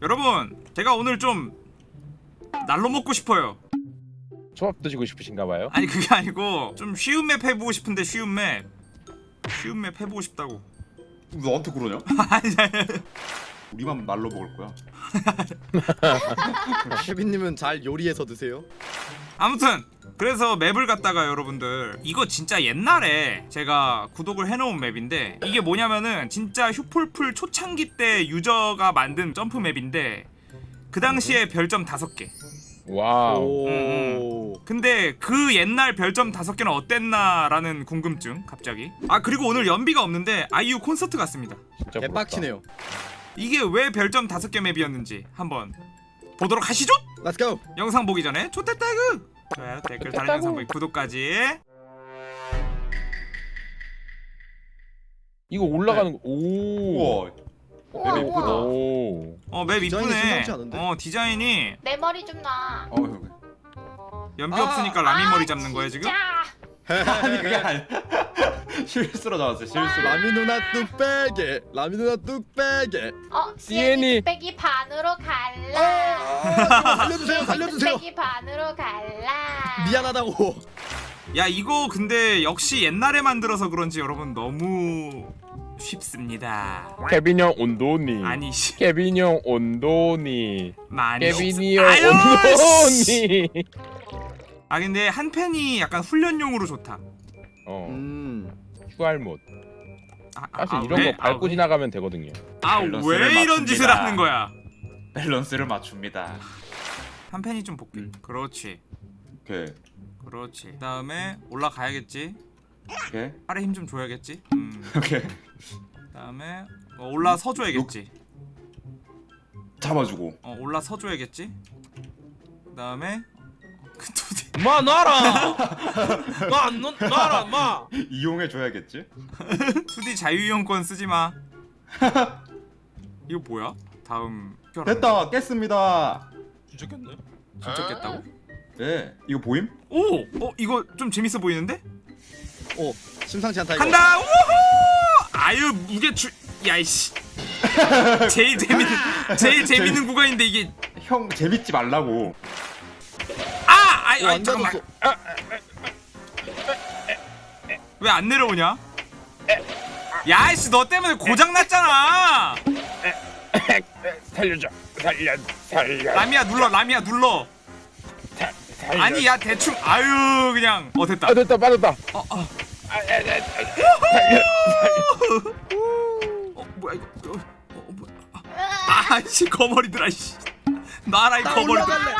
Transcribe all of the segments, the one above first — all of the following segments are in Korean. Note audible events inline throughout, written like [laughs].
여러분 제가 오늘 좀 날로 먹고 싶어요 초밥 드시고 싶으신가 봐요. 아니 그게 아니고 좀 쉬운 map 해보고 싶은데 쉬운 map 쉬운 map 해보고 싶다고 너한테 그러냐? [laughs] 아니 아니, 우리만 날로 먹을 거야. [laughs] [laughs] 케빈님은 잘 요리해서 드세요. 아무튼 그래서 map을 갖다가 여러분들 이거 진짜 옛날에 제가 구독을 해놓은 map인데 이게 뭐냐면은 진짜 휴폴플 초창기 때 유저가 만든 점프 map인데 그 당시에 별점 5개 wow. 오. 근데 그 옛날 별점 5개는 어땠나라는 궁금증 갑자기 아 그리고 오늘 연비가 없는데 아이유 콘서트 갔습니다 진짜 개빡치네요. 이게 왜 별점 5개 map이었는지 한번 보도록 하시죠 Let's go. 영상 보기 전에 초대태그 좋아요 댓글 다른 영상 보기 구독까지 이거 올라가는 거. 오. 우와. 우와, 맵 이쁘다. 우와. 오. 어 맵 이쁘네? 어 디자인이 내 머리 좀 놔. 어. 연비 아, 없으니까 라미 아, 머리 잡는 거야 지금? 진짜. 아니 그게 [laughs] 아니. 실수로 나왔어. 실수로. 라미 누나 뚝배기. 라미 누나 뚝배기. 어, 시엔이. 뚝배기 반으로 갈라. 아, 살려주세요. 살려주세요. 뚝배기 반으로 갈라. 미안하다고. 야 이거 근데 역시 옛날에 만들어서 그런지 여러분 너무 쉽습니다 케빈 형 온도니. 아니 씨 케빈 형 온도니. 많이 케빈이 형 아유, 씨. 온도니. 아 근데 한 팬이 약간 훈련용으로 좋다 어. 음. 휴할 못. 아, 아, 사실 아, 이런 왜? 거 밟고 아, 지나가면 되거든요. 밸런스를 아왜 이런 짓을 맞춥니다. 하는 거야 밸런스를 맞춥니다. 한 팬이 좀 볼게 음. 그렇지 오케이. 그렇지 그 다음에 올라가야겠지 오케이. 팔에 힘 좀 줘야겠지 음. [laughs] 오케이. 그 다음에 어, 올라서 줘야겠지 잡아주고. 어 올라서 줘야겠지 그 다음에 [laughs] 그 두디 마 놔라. 나안 놔라 마. 이용해 줘야겠지. [laughs] 투디 자유이용권 쓰지 마. [laughs] 이거 뭐야? 다음 됐다. 깼습니다. 진짜 겠네. 진짜 깼다고? 네. 이거 보임? 오, 어 이거 좀 재밌어 보이는데? 오. 심상치 않다 이거. 간다. 우후! 아유 무게 주. 야이씨. [laughs] 제일 재밌는 제일 재밌는 구간인데 이게 형 재밌지 말라고. 아, 아이, 오, 아이 안 잠깐만. 닫았어. 왜안 내려오냐? 야이씨 너 때문에 고장 났잖아. 살려줘. 살려. 살려. 라미야 눌러. 라미야 눌러. 살- 살려. 아니 야 대충 아유 그냥 어 됐다. 아 됐다 빠졌다. 어, 어. 아, 아, 아. 어 뭐야 이거 어, 어, 뭐야 아씨 거머리들아 씨 나라 이나 거머리 올라갈래.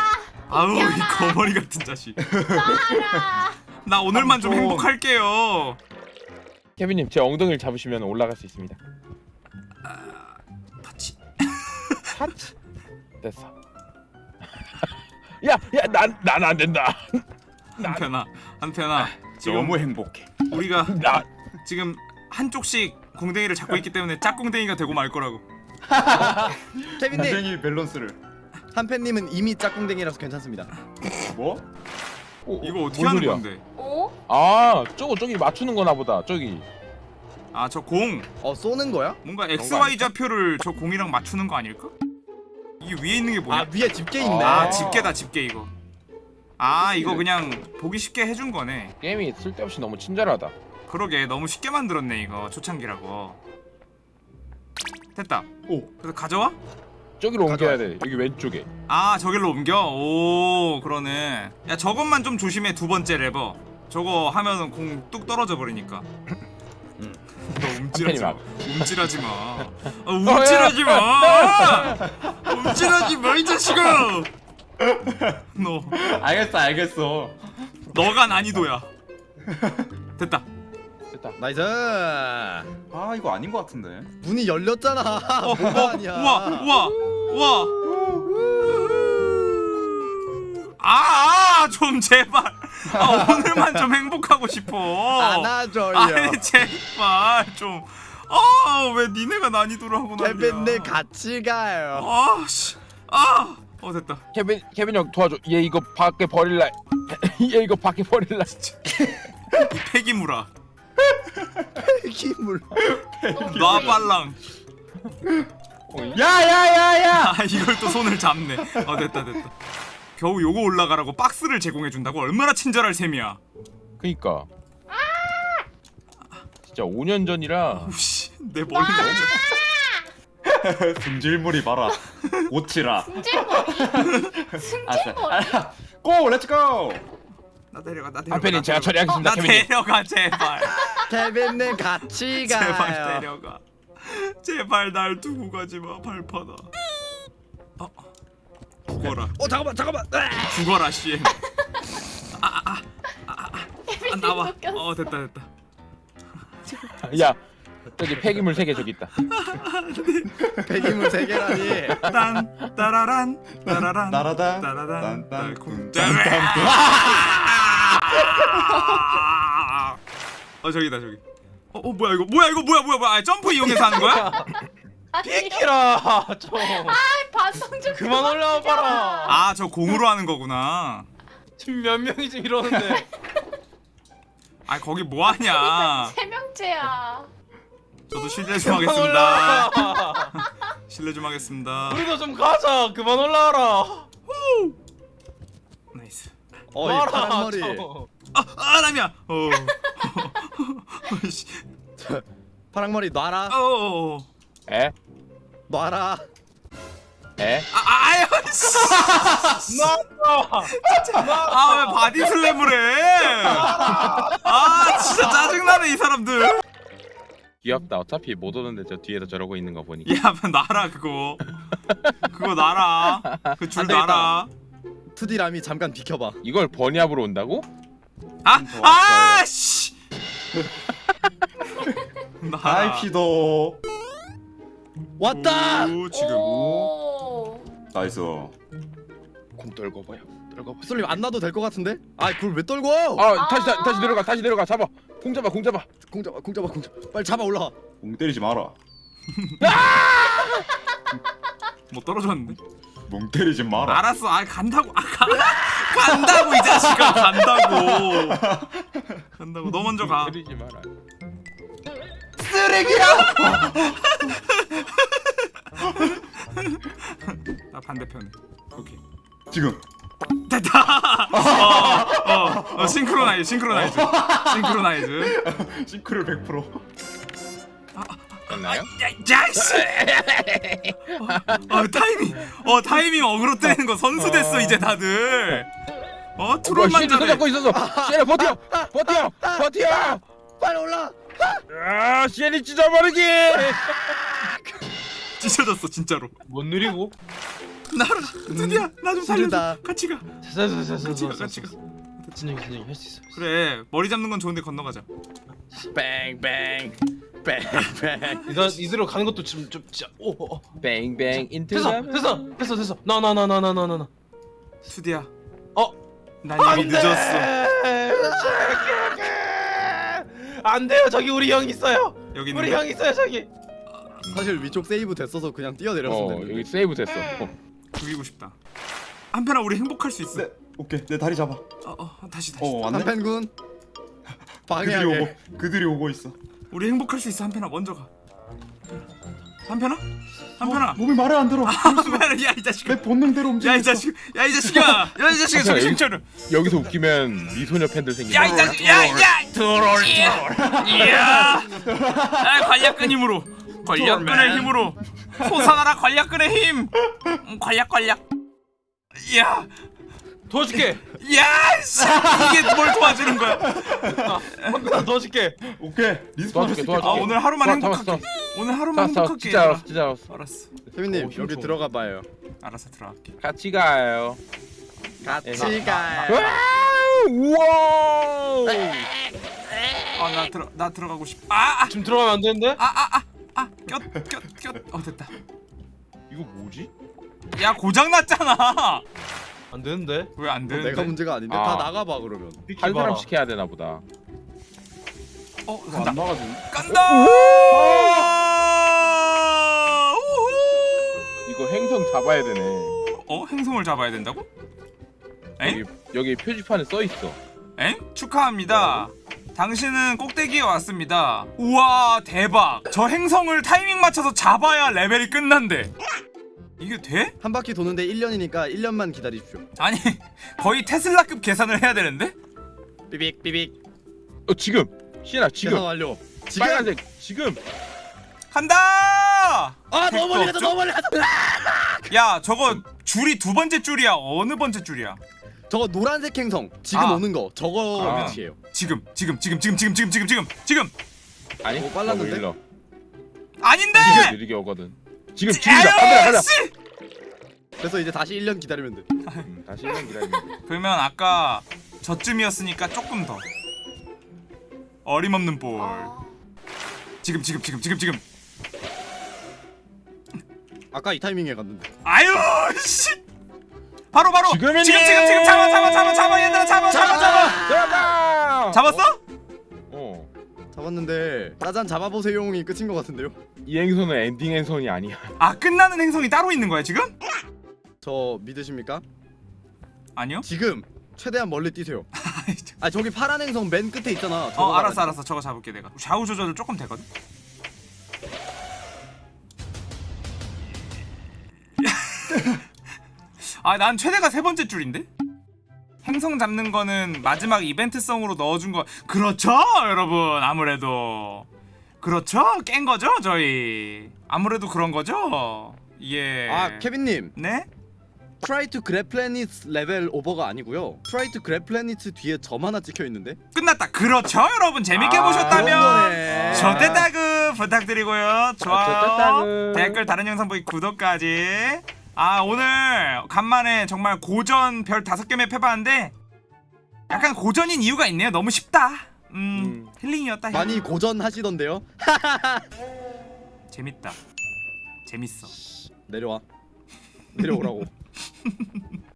아우 이 거머리 같은 자식. 나 오늘만 좀 좀. 행복할게요 케빈님 제 엉덩이를 잡으시면 올라갈 수 있습니다. 터치 하트. 됐어. 야 야 난 난 안 된다. 한편아 한편아 지금 너무 행복해. 우리가 나 지금 한쪽씩 공댕이를 잡고 있기 때문에 짝공댕이가 되고 말 거라고 [laughs] 케빈님. 밸런스를. 한팬님은 이미 짝꿍댕이라서 괜찮습니다. 뭐? 어, 이거 어떻게 뭔 하는 소리야? 건데 오? 아 저거 저기 맞추는 거나 보다 저기 아 저 공 어 쏘는 거야? 뭔가 거 XY? 좌표를 저 공이랑 맞추는 거 아닐까? 이게 위에 있는 게 뭐냐? 아 위에 집게 있네. 아 아. 집게다 집게 이거 아 이거 그냥 보기 쉽게 해준 거네 게임이 쓸데없이 너무 친절하다 그러게 너무 쉽게 만들었네 이거 초창기라고 됐다 오. 그래서 가져와? 저기로 옮겨야 가져와야 돼. 여기 왼쪽에. 아 저길로 옮겨? 오 그러네. 야 저것만 좀 조심해 두 번째 레버. 저거 하면은 공 뚝 떨어져 버리니까. 음. 너 움찔하지 마. 한편이 움찔하지 마. 아, 움찔하지 마. 움찔하지 마 이 자식아! 너. 알겠어 알겠어. 너가 난이도야. 됐다 됐다 nice. 아 이거 아닌 것 같은데. 문이 열렸잖아. [laughs] 어, 뭐가 어, 아니야. 우와 우와 우와 아좀 제발 아 오늘만 좀 행복하고 싶어 안아줘요. 아니 제발 좀 아 왜 니네가 난이도를 하고 난리야 케빈님 같이 가요. 아 씨 아 어 됐다 케빈 케빈 형 도와줘 얘 이거 밖에 버릴라 [laughs] 얘 이거 밖에 버릴라 이 폐기물아 [laughs] 힘을. 놔 빨랑 야야야야! 아 이걸 또 손을 잡네 어 됐다 됐다 겨우 요거 올라가라고 박스를 제공해준다고 얼마나 친절할 셈이야 그니까 진짜 5년 전이라 오씨 내 머리 너무 승질머리 봐라. 고치라. 승질머리. 승질머리. go let's go! 나 데려가 나 데려가 한편은 나 제가 데려가. 처리하겠습니다 나 케빈님 데려가 제발 [laughs] 케빈님 같이 [laughs] 제발 가요. 데려가 제발 날 두고 가지마 발파다 어 죽어라 어 잠깐만 잠깐만. 아! 죽어라 씨 [laughs] 아 나와 웃겼어. 어 됐다 됐다 야 저기 폐기물 3개 저기 있다 폐기물 세 개라니. 딴 따라란 따라란 나라다. 따라란 딴딴 달콤 딴딴. 어 저기다 저기. 어, 어 뭐야 이거? 뭐야 이거? 뭐야 뭐야 뭐야? 아, 점프 이용해서 하는 거야? 비키라 좀. 반성 좀 그만 올라와 봐라. 아 저 공으로 하는 거구나. 지금 몇 명이 지금 이러는데. 아 거기 뭐 하냐? 세 명째야. 저도 실례 좀 하겠습니다. 실례 좀 하겠습니다. 우리도 좀 가자. 그만 올라와라 어이 놔라, 파란 머리. 좀. 아, 아 라미야 어 [laughs] 씨. 파란 머리 놔라. 어, 어, 어. 에? 놔라. 에? 아, 아, 아유, 씨. 놔라 아, 왜 body slam을 해? 아, 진짜 짜증나네, 이 사람들. 귀엽다 어차피 못 오는데 저 뒤에서 저러고 있는 거 보니까 야, 놔라, 그거. 그거 놔라. 그 줄 안 되겠다. 놔라. 투디 라미 잠깐 비켜봐. 이걸 bunny hop으로 온다고? 아, 더 아. 씨. 놔라. 하이피도. 왔다. 오, 지금. 오. nice. 공 떨궈봐요 떨궈봐 솔님 안 놔도 될 것 같은데? 아 그걸 왜 떨고? 아 다시 다, 다시 내려가 다시 내려가 잡아 공 잡아 공 잡아 공 잡아 공 잡아 공 잡아. 빨리 잡아 올라가. 공 때리지 마라. 뭐 떨어졌는데? 멍 때리지 마라. 알았어. 아, 간다고. 아, 가, 간다고, 이 자식아. 간다고. 간다고. 너 먼저 가. 때리지 마라 나 반대편에. 오케이. 지금. 됐다. 어, 어, 어, synchronize, synchronize, synchronize. sync율 100%. 됐나요? 야, 야, 씨. 어, 어, 타이밍, 어, 타이밍 어그로 때리는 거 선수 됐어 이제 다들. 어, 트롤만 잘해. 잡고 있었어 시엘아 버텨 버텨 버텨 빨리 올라. 아 시엘이 찢어버리기 [laughs] 찢어졌어 진짜로. 못 느리고 나라, 드디어 나 좀 살려줘. 같이 가. 같이 가, 같이 가. 진영이 진영이 할 수 있어 그래, 머리 잡는 건 좋은데 건너가자. 뱅뱅. 뱅뱅. 이대로 가는 것도 지금 좀 진짜 오. 뱅뱅 인트 됐어 됐어 됐어 됐어 나 나 나 나 나 나 나나 투디야. 어? 난 이미 늦었어. 안 돼요 저기 우리 형 있어요 여기 우리 형 있어요 저기 사실 위쪽 세이브 됐어서 그냥 뛰어내렸으면 어. 여기 세이브 됐어 어. 죽이고 싶다. 한편아 우리 행복할 수 있어. 네. 오케이. 내 다리 잡아. 어, 어, 다시 다시. 어, 왔네. 한펜군. 그들이 방해하게. 오고 그들이 오고 있어. 우리 행복할 수 있어. 한편아 먼저 가. 한편아? 한편아. 몸이 말을 안 들어. 한편아, 야이 자식아. 내 본능대로 움직여. 야이 자식, 야이 자식아, 야이 자식아 한편아, 정신 여기- 차려. 여기서 웃기면 미소녀 팬들 생긴다 야이 자식, 야, 야, 트롤, 트롤. 이야, 아, 관략근 힘으로, 괄약근의 힘으로 솟아나라 괄약근의 힘. 음, 괄약 괄약. 이야, 도와줄게 [laughs] 야, 씨, 이게 뭘 도와주는 거야? 나 도와줄게 오케이. respawn 도와줄게, 도와줄게. 아 오늘 하루만 잡았어, 행복할게. 잡았어. 오늘 하루만 잡았어 행복할게. 진짜 알았어 진짜 알았어 알았어, 세민님 오, 힘 여기. 들어가 봐요. 알았어 들어갈게. 같이 가요 같이 가요. 우와 아 나 들어, 나 들어가고 싶. 아, 아, 지금 들어가면 안 되는데 아, 아, 아, 아, 꼈, 꼈, 꼈. 어 됐다. 이거 뭐지? 야 고장 났잖아. 안 되는데 왜안 어, 되는데? 내가 문제가 아닌데 아. 다 나가봐 그러면. 한. 사람씩 해야 되나 보다 어안 간다. 나가지. 간다. 이거 행성 잡아야 되네 어 행성을 잡아야 된다고? 엥? 여기, 여기 표지판에 써있어 엥? 축하합니다. 당신은 꼭대기에 왔습니다. 우와 대박. 저 행성을 타이밍 맞춰서 잡아야 레벨이 끝난대. 이게 돼? 한 바퀴 도는데 1년이니까 1년만 기다리십시오 아니 [laughs] 거의 테슬라급 계산을 해야 되는데? 삐빅 삐빅 어 지금 시연아 계산 지금 완료 지금 빨간색 지금 간다! 아 너무 멀리 갔다? 너무 멀리 갔다 야 저거 줄이 두 번째 줄이야 어느 번째 줄이야? 저거 노란색 행성 지금 아. 오는 거 저거 아. 위치예요 지금 지금 지금 지금 지금 지금 지금 지금 지금 아니 오, 빨랐는데? 아닌데! 느리게 오거든 지금 지금이다 가자 가자. 씨! 그래서 이제 다시 1년 기다리면 돼. 음, 다시 1년 [laughs] 기다리면 돼. 그러면 아까 저쯤이었으니까 조금 더. 어림없는 볼. 아. 지금 지금 지금 지금 지금. 아까 이 타이밍에 갔는데. 아유 씨! 바로 바로! 지금이니! 지금 지금 지금! 잡아 잡아 잡아 잡아 잡았는데 짜잔 잡아보세요이 끝인 것 같은데요? 행선은 엔딩 행선이 아니야. 아 끝나는 행성이 따로 있는 거야 지금? 저 믿으십니까? 아니요? 지금 최대한 멀리 뛰세요. [laughs] 아 저기 파란 행성 맨 끝에 있잖아. 어 알았어. 알았어. 저거 잡을게 내가. 좌우 조절을 조금 되거든? [laughs] 아난 최대가 세 번째 줄인데 행성 잡는 거는 마지막 이벤트성으로 넣어준 거 그렇죠 여러분 아무래도 그렇죠 깬 거죠 저희 아무래도 그런 거죠 예. 아 케빈님 네? Try to grab planets level over가 아니고요 Try to grab planets 뒤에 점 하나 찍혀 있는데 끝났다 그렇죠 여러분 재밌게 아, 보셨다면 거네. 저대따그 부탁드리고요. 좋아요. 저대따그. 댓글 다른 영상 보기 구독까지. 아 오늘 간만에 정말 고전 별 다섯 개 맵 해봤는데 약간 고전인 이유가 있네요. 너무 쉽다. 음, 음. 힐링이었다. 많이 힐링. 고전하시던데요 [laughs] 재밌다. 재밌어. 내려와 내려오라고 [laughs]